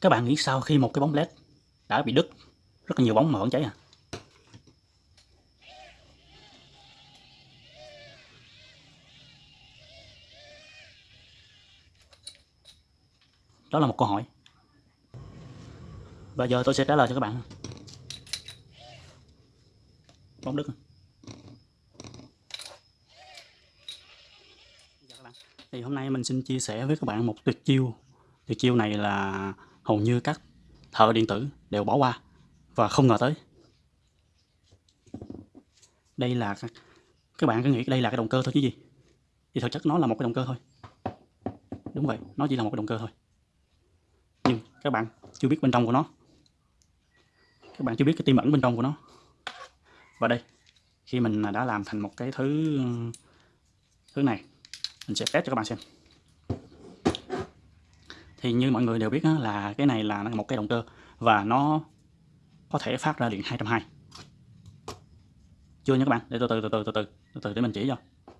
các bạn nghĩ sao khi một cái bóng led đã bị đứt? Rất là nhiều bóng mà vẫn cháy à? Đó là một câu hỏi. Và giờ tôi sẽ trả lời cho các bạn. Bóng đứt. Dạ, Thì hôm nay mình xin chia sẻ với các bạn một tuyệt chiêu. Tuyệt chiêu này là hầu như các thợ điện tử đều bỏ qua và không ngờ tới. Đây là các bạn cứ nghĩ đây là cái động cơ thôi chứ gì. Thì thực chất nó là một cái động cơ thôi. Đúng vậy, nó chỉ là một cái động cơ thôi. Nhưng các bạn chưa biết bên trong của nó. Các bạn chưa biết cái tiềm ẩn bên trong của nó. Và đây, khi mình đã làm thành một cái thứ thứ này, mình sẽ test cho các bạn xem thì như mọi người đều biết á, là cái này là một cái động cơ và nó có thể phát ra điện 220 chưa nha các bạn? Để từ từ từ từ từ từ từ, từ để mình chỉ cho.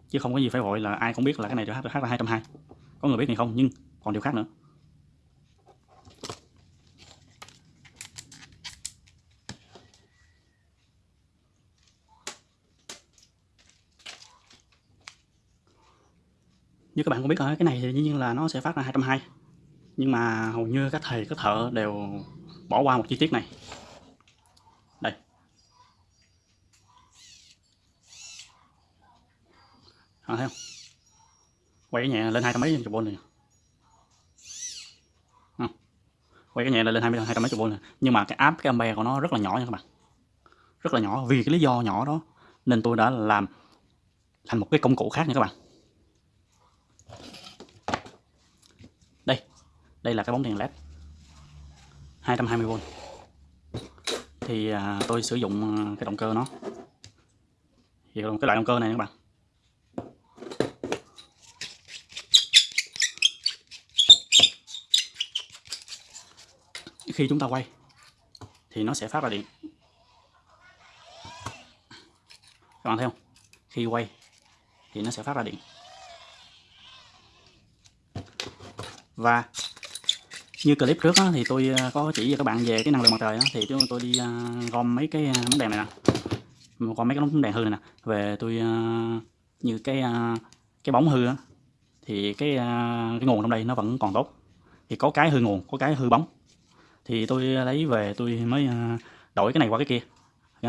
Chứ không có gì phải vội là ai cũng biết là cái này phát hát, hát ra 220 có người biết thì không nhưng còn điều khác nữa. Như các bạn cũng biết rồi cái này thì dĩ nhiên là nó sẽ phát ra 220 nhưng mà hầu như các thầy các thợ đều bỏ qua một chi tiết này. Đây. À, thấy không? Quay cái nhẹ lên hai trăm mấy chục v này. À, quay cái nhẹ lên hai hai trăm mấy chục v này. Nhưng mà cái áp cái ampere của nó rất là nhỏ nha các bạn. Rất là nhỏ vì cái lý do nhỏ đó nên tôi đã làm thành một cái công cụ khác nha các bạn. Đây là cái bóng đèn led 220V thì à, tôi sử dụng à, cái động cơ nó. Thì cái loại động cơ này các bạn. Khi chúng ta quay thì nó sẽ phát ra điện. Các bạn thấy không? Khi quay thì nó sẽ phát ra điện. Và như clip trước á, thì tôi à, có chỉ cho các bạn về cái năng lượng mặt trời á, thì chúng tôi đi uh, gom mấy cái à, bóng đèn này nè. Gom mấy cái bóng đèn hư này nè. Về tôi uh, như cái uh, cái bóng hư á, thì cái uh, cái nguồn trong đây nó vẫn còn tốt. Thì có cái hư nguồn có cái hư bóng. Thì tôi lấy về tôi mới uh, đổi cái này qua cái kia.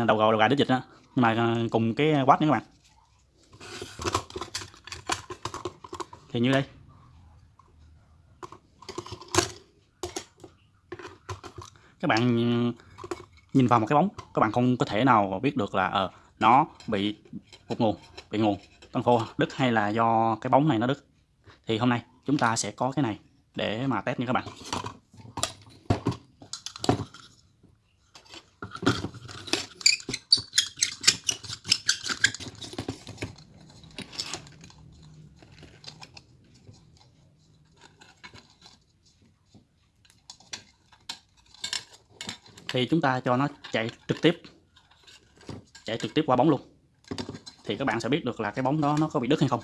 Đầu gò đầu gà đít dịch á. Nhưng mà uh, cùng cái quát nữa các bạn. Thì như đây. Các bạn ừ, nhìn vào một cái bóng các bạn không có thể nào biết được là ờ, nó bị một nguồn bị nguồn tân khô đứt hay là do cái bóng này nó đứt. Thì hôm nay chúng ta sẽ có cái này để mà test nha các bạn. Thì chúng ta cho nó chạy trực tiếp. Chạy trực tiếp qua bóng luôn. Thì các bạn sẽ biết được là cái bóng đó nó có bị đứt hay không.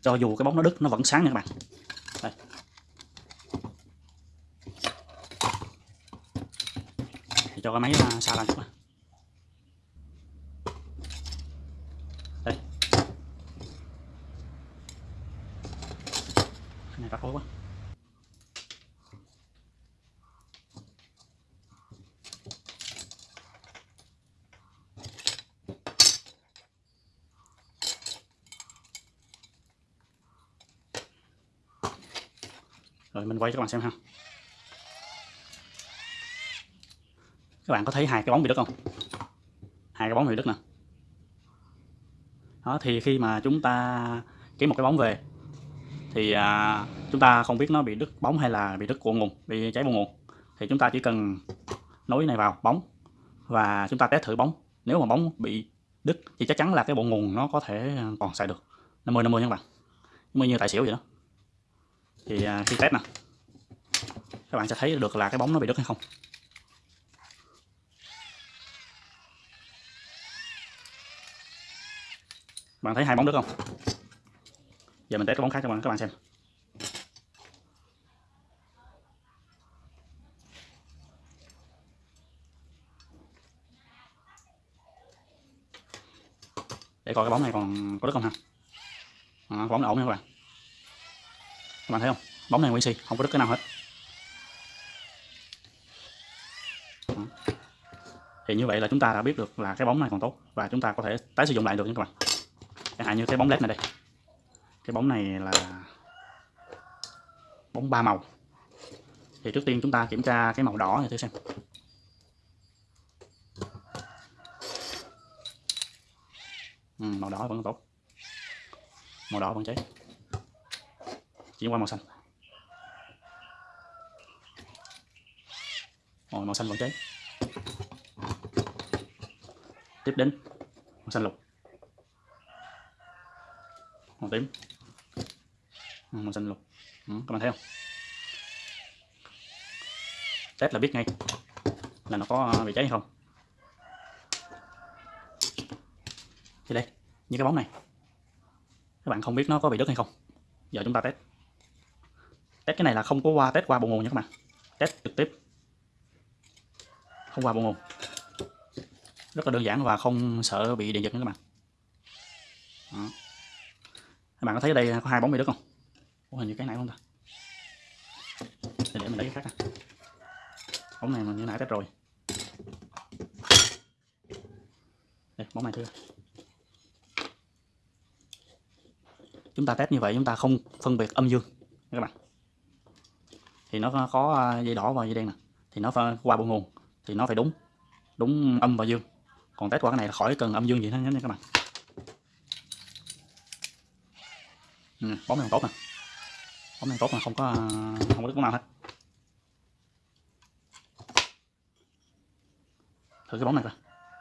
Cho dù cái bóng nó đứt, nó vẫn sáng nha các bạn. Đây. thì cho cái máy à, xa lên. chút rồi mình quay cho các bạn xem ha. Các bạn có thấy hai cái bóng bị đứt không? Hai cái bóng bị đứt nè. Đó thì khi mà chúng ta kiếm một cái bóng về thì à, chúng ta không biết nó bị đứt bóng hay là bị đứt của nguồn bị cháy bộ nguồn. Thì chúng ta chỉ cần nối này vào bóng và chúng ta test thử bóng. Nếu mà bóng bị đứt thì chắc chắn là cái bộ nguồn nó có thể à, còn xài được. 50 50 nha các bạn. Như tài xỉu vậy đó thì khi test nè các bạn sẽ thấy được là cái bóng nó bị đứt hay không. Bạn thấy hai bóng đứt không? Giờ mình test cái bóng khác cho các bạn xem. Để coi cái bóng này còn có đứt không ha? À, bóng ổn nha các bạn các bạn thấy không? Bóng này nguyên xì không có đứt cái nào hết. Thì như vậy là chúng ta đã biết được là cái bóng này còn tốt và chúng ta có thể tái sử dụng lại được nha các bạn. Chẳng hạn như cái bóng led này đây. Cái bóng này là bóng ba màu. Thì trước tiên chúng ta kiểm tra cái màu đỏ này thử xem. Ừ, màu đỏ vẫn tốt. Màu đỏ vẫn cháy chuyển qua màu xanh. Rồi, màu xanh vẫn cháy. Tiếp đến màu xanh lục. Màu tím. Ừ, màu xanh lục. Ừ, các bạn thấy không? Test là biết ngay là nó có à, bị cháy hay không. Thì đây như cái bóng này. Các bạn không biết nó có bị đứt hay không. Giờ chúng ta test test cái này là không có qua test qua bộ nguồn nha các bạn. Test trực tiếp. Không qua bộ nguồn. Rất là đơn giản và không sợ bị điện giật nha các bạn. Đó. các bạn có thấy ở đây có hai bóng bị đứt không? Ủa, hình như cái này không ta? Để, để mình lấy cái khác nè bóng này mình như nãy test rồi. Đây bóng này thưa chúng ta test như vậy chúng ta không phân biệt âm dương các bạn thì nó có à, dây đỏ và dây đen nè. Thì nó phải qua bộ nguồn. Thì nó phải đúng đúng âm và dương. Còn test qua cái này là khỏi cần âm dương gì hết nha các bạn. Ừ, bóng này tốt nè. Bóng này tốt mà không có à, không có đứt nào hết. Thử cái bóng này coi.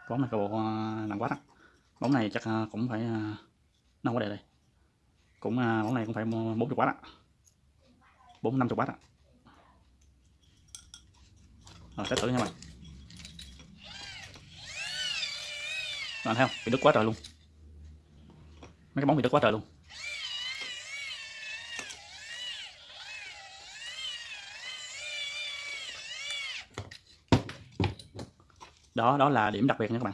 Bóng này bộ à, nặng quá đó. Bóng này chắc cũng phải nó không có đề đây. Cũng bóng này cũng phải 40 quá đó. Bốn năm chục watt ạ rồi test thử nha bạn bạn thấy không? Bị đứt quá trời luôn. Mấy cái bóng bị đứt quá trời luôn. Đó đó là điểm đặc biệt nha các bạn.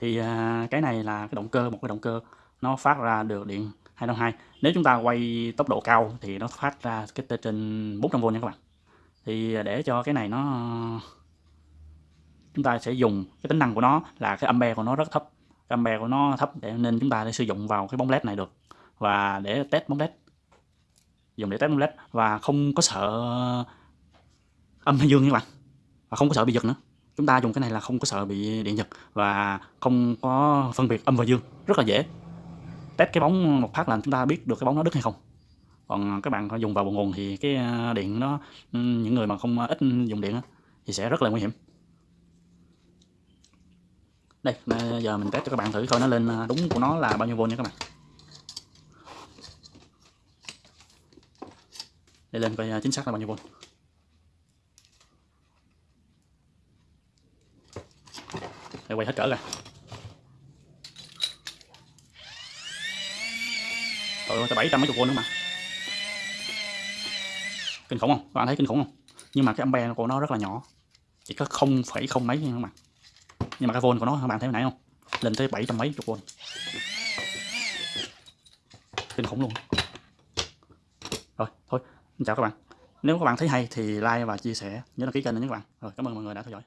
Thì à, cái này là cái động cơ một cái động cơ nó phát ra được điện 202 nếu chúng ta quay tốc độ cao thì nó phát ra cái trên 400V nha các bạn. Thì để cho cái này nó, chúng ta sẽ dùng cái tính năng của nó là cái ampere của nó rất thấp. Cái ampere của nó thấp để nên chúng ta sẽ sử dụng vào cái bóng led này được. Và để test bóng led. Dùng để test bóng led và không có sợ âm hay dương nha các bạn. Và không có sợ bị giật nữa. Chúng ta dùng cái này là không có sợ bị điện giật và không có phân biệt âm và dương. Rất là dễ test cái bóng một phát là chúng ta biết được cái bóng nó đứt hay không. Còn các bạn dùng vào bộ nguồn thì cái à, điện nó ừ, những người mà không à, ít dùng điện thì sẽ rất là nguy hiểm. Đây giờ mình test cho các bạn thử coi nó lên à, đúng của nó là bao nhiêu volt nha các bạn. Để lên coi chính xác là bao nhiêu volt. Để quay hết cỡ ra Trời ơi, bảy trăm mấy chục con nữa mà. Kinh khủng không? Các bạn thấy kinh khủng không? Nhưng mà cái ampere của nó rất là nhỏ. Chỉ có không phẩy không mấy thôi các bạn. Nhưng mà cái volt của nó các bạn thấy hồi nãy không? Lên tới bảy trăm mấy chục v Kinh khủng luôn. Rồi, thôi, chào các bạn. Nếu các bạn thấy hay thì like và chia sẻ Nhớ đăng ký kênh nữa nhé các bạn. Rồi, cảm ơn mọi người đã theo dõi.